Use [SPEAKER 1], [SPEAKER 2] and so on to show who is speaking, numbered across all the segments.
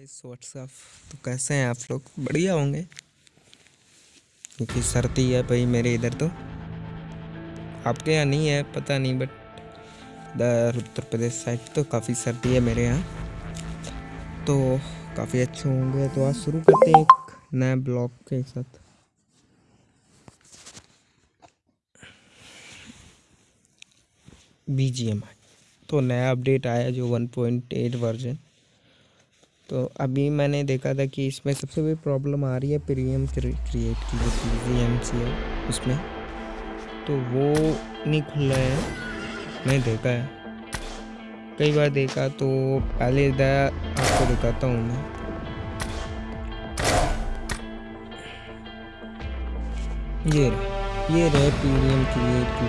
[SPEAKER 1] Guys what's up तो कैसे हैं आप लोग? बढ़िया होंगे। क्योंकि सर्दी है भाई मेरे इधर तो। आपके यहाँ नहीं है, पता नहीं बट उत्तर प्रदेश साइड तो काफ़ी सर्दी है मेरे यहाँ। तो काफ़ी अच्छे होंगे। तो आज शुरू करते हैं एक नए ब्लॉग के साथ। बी तो नया अपडेट आया जो 1.8 वर्जन तो अभी मैंने देखा था कि इसमें सबसे बड़ी प्रॉब्लम आ रही है प्रीमियम क्रिएट की, जो पी एम सी है उसमें। तो वो नहीं खुल रहा है मैं देखा है। कई बार देखा तो पहले आपको दिखाता हूँ मैं। ये रहे ये रहे प्रीमियम क्रिएट की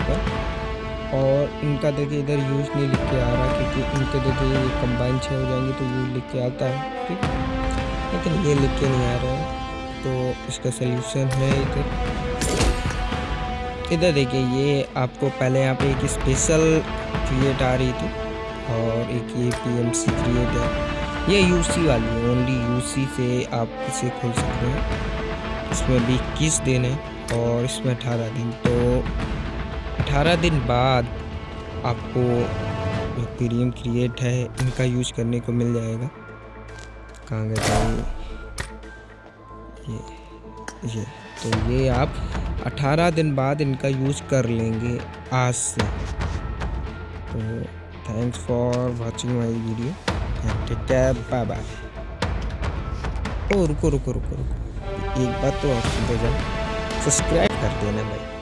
[SPEAKER 1] और इनका देखिए इधर यूज़ नहीं लिख के आ रहा क्योंकि इनके देखिए ये कंबाइन छः हो जाएँगे तो यूज़ लिख के आता है, ठीक? लेकिन ये लिख के नहीं आ रहा है तो इसका सल्यूशन है इधर। इधर देखिए ये आपको पहले यहाँ पे एक स्पेशल क्रिएट आ रही थी और एक ये पी एम सी क्रिएट है। ये यू सी वाली है ओनली यू सी से आप इसे खोल सकते हैं। इसमें भी इक्कीस दिन है और इसमें अठारह दिन तो अठारह दिन बाद आपको जो प्रीमियम क्रिएट है, इनका यूज़ करने को मिल जाएगा। कहाँ गए भाई ये ये। तो ये आप 18 दिन बाद इनका यूज़ कर लेंगे आज से। तो thanks for watching my video take care bye bye ओ, रुको रुको रुको रुको। एक बात तो आप जाओ। सब्सक्राइब कर देना भाई।